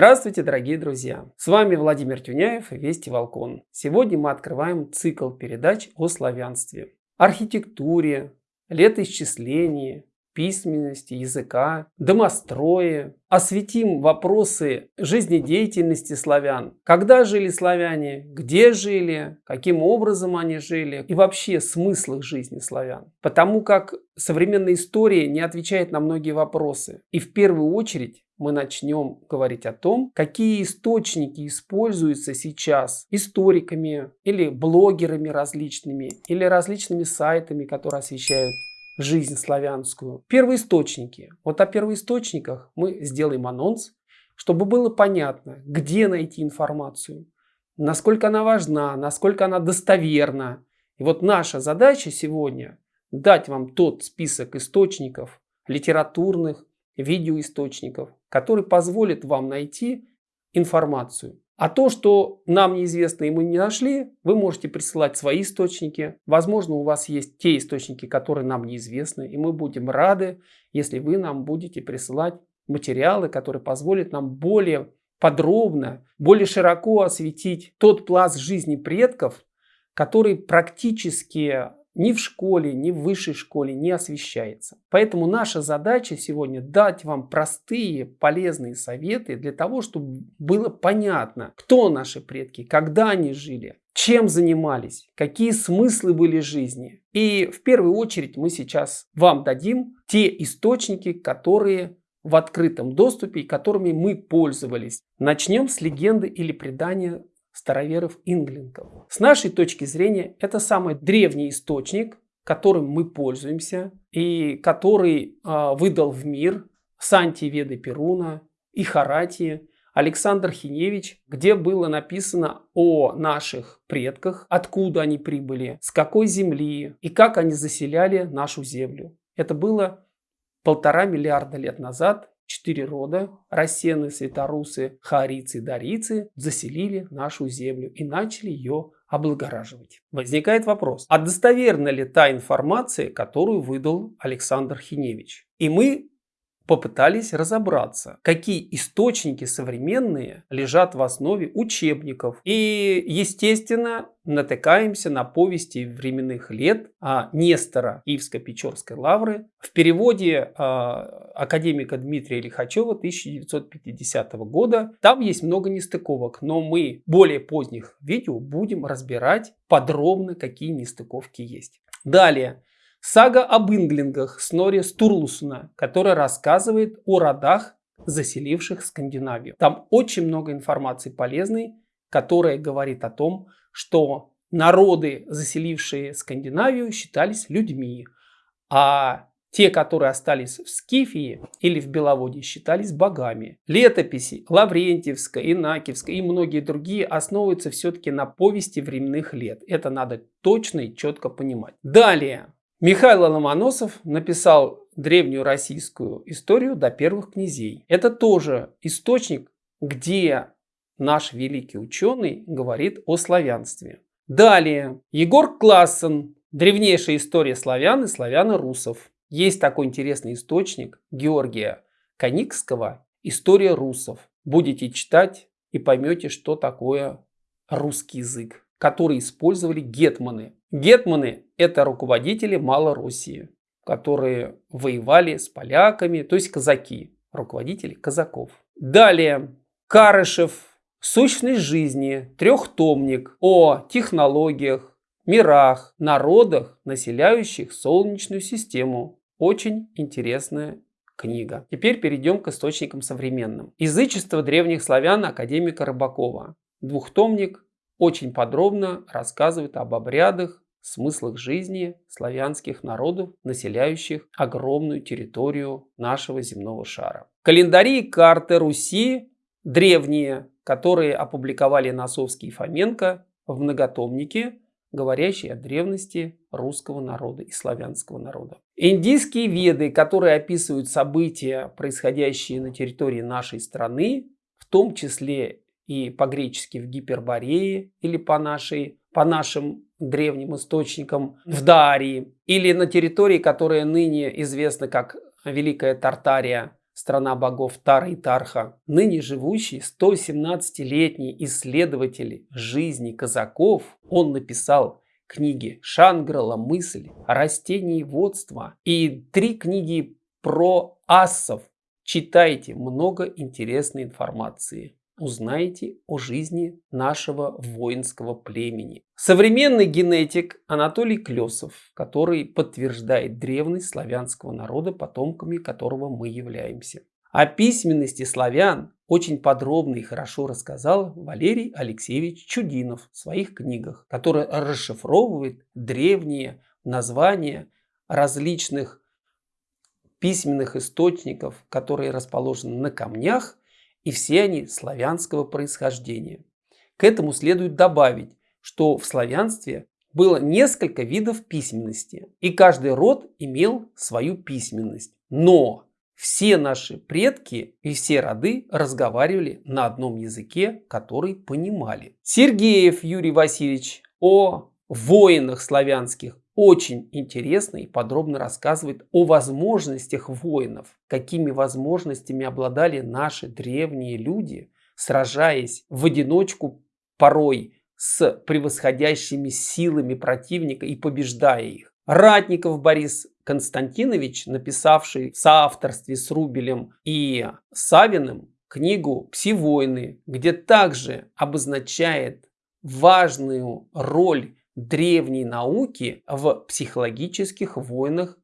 Здравствуйте, дорогие друзья! С вами Владимир Тюняев и Вести Волкон. Сегодня мы открываем цикл передач о славянстве, архитектуре, летоисчислении, письменности, языка, домострое. Осветим вопросы жизнедеятельности славян. Когда жили славяне, где жили, каким образом они жили и вообще смысл их жизни славян. Потому как современная история не отвечает на многие вопросы. И в первую очередь мы начнем говорить о том, какие источники используются сейчас историками или блогерами различными, или различными сайтами, которые освещают жизнь славянскую. Первоисточники. Вот о первоисточниках мы сделаем анонс, чтобы было понятно, где найти информацию, насколько она важна, насколько она достоверна. И вот наша задача сегодня дать вам тот список источников, литературных, видеоисточников, который позволит вам найти информацию. А то, что нам неизвестно и мы не нашли, вы можете присылать свои источники. Возможно, у вас есть те источники, которые нам неизвестны, и мы будем рады, если вы нам будете присылать материалы, которые позволят нам более подробно, более широко осветить тот пласт жизни предков, который практически ни в школе, ни в высшей школе не освещается. Поэтому наша задача сегодня дать вам простые, полезные советы для того, чтобы было понятно, кто наши предки, когда они жили, чем занимались, какие смыслы были жизни. И в первую очередь мы сейчас вам дадим те источники, которые в открытом доступе и которыми мы пользовались. Начнем с легенды или предания староверов-инглинков. С нашей точки зрения это самый древний источник, которым мы пользуемся и который э, выдал в мир Санти Веды Перуна и Харати Александр Хиневич, где было написано о наших предках, откуда они прибыли, с какой земли и как они заселяли нашу землю. Это было полтора миллиарда лет назад четыре рода – рассены, светорусы, харицы, дарицы – заселили нашу землю и начали ее облагораживать. Возникает вопрос, а достоверна ли та информация, которую выдал Александр Хиневич? И мы попытались разобраться, какие источники современные лежат в основе учебников. И, естественно, натыкаемся на повести временных лет а, Нестора Киевско-Печорской лавры в переводе а, академика Дмитрия Лихачева 1950 года. Там есть много нестыковок, но мы более поздних видео будем разбирать подробно, какие нестыковки есть. Далее. Сага об инглингах Снори Стурлусона, которая рассказывает о родах, заселивших Скандинавию. Там очень много информации полезной, которая говорит о том, что народы, заселившие Скандинавию, считались людьми, а те, которые остались в Скифии или в Беловодье, считались богами. Летописи Лаврентьевская, Инакивская и многие другие основываются все-таки на повести временных лет. Это надо точно и четко понимать. Далее. Михаил Ломоносов написал древнюю российскую историю до первых князей. Это тоже источник, где наш великий ученый говорит о славянстве. Далее, Егор Классен, древнейшая история славян и славяно-русов. Есть такой интересный источник Георгия Коникского «История русов». Будете читать и поймете, что такое русский язык, который использовали гетманы Гетманы – это руководители Малороссии, которые воевали с поляками, то есть казаки, руководители казаков. Далее, Карышев, Сущность жизни, трехтомник о технологиях, мирах, народах, населяющих Солнечную систему. Очень интересная книга. Теперь перейдем к источникам современным. Язычество древних славян академика Рыбакова. Двухтомник очень подробно рассказывает об обрядах, смыслах жизни славянских народов, населяющих огромную территорию нашего земного шара. Календари и карты Руси древние, которые опубликовали Носовский и Фоменко в многотомнике, говорящие о древности русского народа и славянского народа. Индийские веды, которые описывают события, происходящие на территории нашей страны, в том числе и по-гречески в Гиперборее или по, нашей, по нашим древним источникам в Дарии или на территории, которая ныне известна как Великая Тартария, страна богов Тара и Тарха, ныне живущий 117-летний исследователь жизни казаков, он написал книги Шанграла «Мысль», «Растениеводство» и три книги про ассов. Читайте много интересной информации узнаете о жизни нашего воинского племени. Современный генетик Анатолий Клесов, который подтверждает древность славянского народа, потомками которого мы являемся. О письменности славян очень подробно и хорошо рассказал Валерий Алексеевич Чудинов в своих книгах, который расшифровывает древние названия различных письменных источников, которые расположены на камнях и все они славянского происхождения. К этому следует добавить, что в славянстве было несколько видов письменности, и каждый род имел свою письменность. Но все наши предки и все роды разговаривали на одном языке, который понимали. Сергеев Юрий Васильевич о воинах славянских очень интересно и подробно рассказывает о возможностях воинов, какими возможностями обладали наши древние люди, сражаясь в одиночку порой с превосходящими силами противника и побеждая их. Ратников Борис Константинович, написавший в соавторстве с Рубелем и Савиным книгу «Пси-войны», где также обозначает важную роль древней науки в психологических войнах,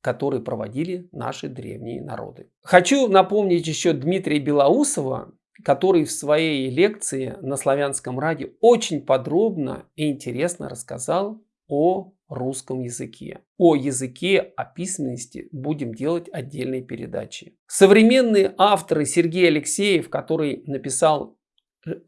которые проводили наши древние народы. Хочу напомнить еще Дмитрия Белоусова, который в своей лекции на славянском радио очень подробно и интересно рассказал о русском языке. О языке, о письменности будем делать отдельные передачи. Современные авторы Сергей Алексеев, который написал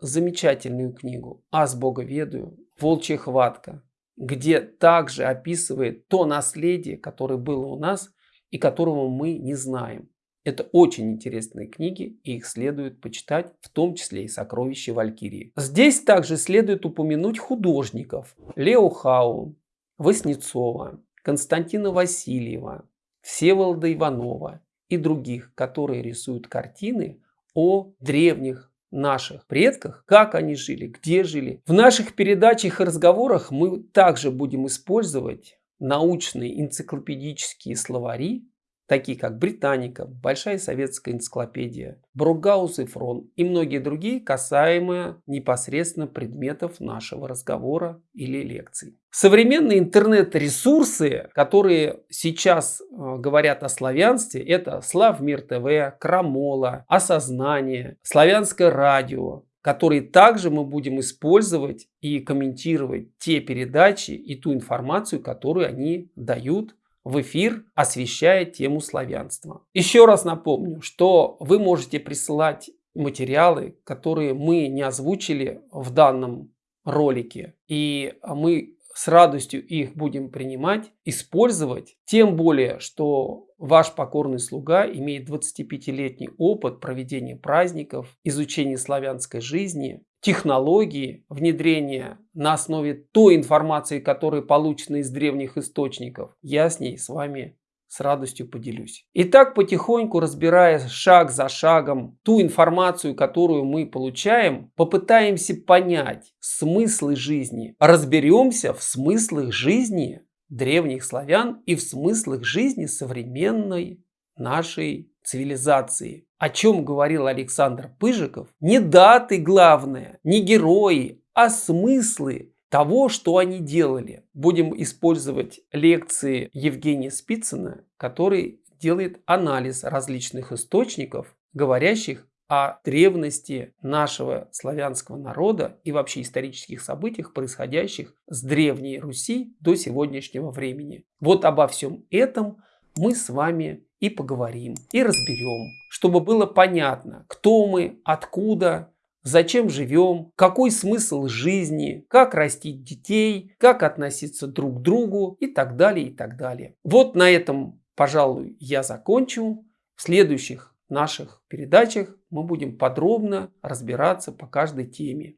замечательную книгу «Аз Бога ведаю», «Волчья хватка», где также описывает то наследие, которое было у нас и которого мы не знаем. Это очень интересные книги, и их следует почитать, в том числе и «Сокровища Валькирии». Здесь также следует упомянуть художников Лео Хаун, Васнецова, Константина Васильева, Всеволода Иванова и других, которые рисуют картины о древних наших предках, как они жили, где жили. В наших передачах и разговорах мы также будем использовать научные энциклопедические словари, такие как Британика, Большая советская энциклопедия, Бругаус и Фрон и многие другие, касаемые непосредственно предметов нашего разговора или лекций. Современные интернет-ресурсы, которые сейчас э, говорят о славянстве, это Славмир ТВ, Крамола, Осознание, Славянское радио, которые также мы будем использовать и комментировать те передачи и ту информацию, которую они дают в эфир, освещая тему славянства. Еще раз напомню, что вы можете присылать материалы, которые мы не озвучили в данном ролике. И мы с радостью их будем принимать, использовать. Тем более, что ваш покорный слуга имеет 25-летний опыт проведения праздников, изучения славянской жизни, технологии внедрения на основе той информации, которая получена из древних источников. Я с ней с вами с радостью поделюсь. Итак, потихоньку разбирая шаг за шагом ту информацию, которую мы получаем, попытаемся понять смыслы жизни. Разберемся в смыслах жизни древних славян и в смыслах жизни современной нашей цивилизации. О чем говорил Александр Пыжиков? Не даты главное, не герои, а смыслы того, что они делали. Будем использовать лекции Евгения Спицына, который делает анализ различных источников, говорящих о древности нашего славянского народа и вообще исторических событиях, происходящих с Древней Руси до сегодняшнего времени. Вот обо всем этом мы с вами и поговорим, и разберем, чтобы было понятно, кто мы, откуда, зачем живем, какой смысл жизни, как растить детей, как относиться друг к другу и так далее, и так далее. Вот на этом, пожалуй, я закончу. В следующих наших передачах мы будем подробно разбираться по каждой теме.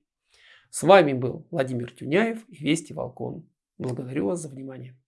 С вами был Владимир Тюняев и Вести Волкон. Благодарю вас за внимание.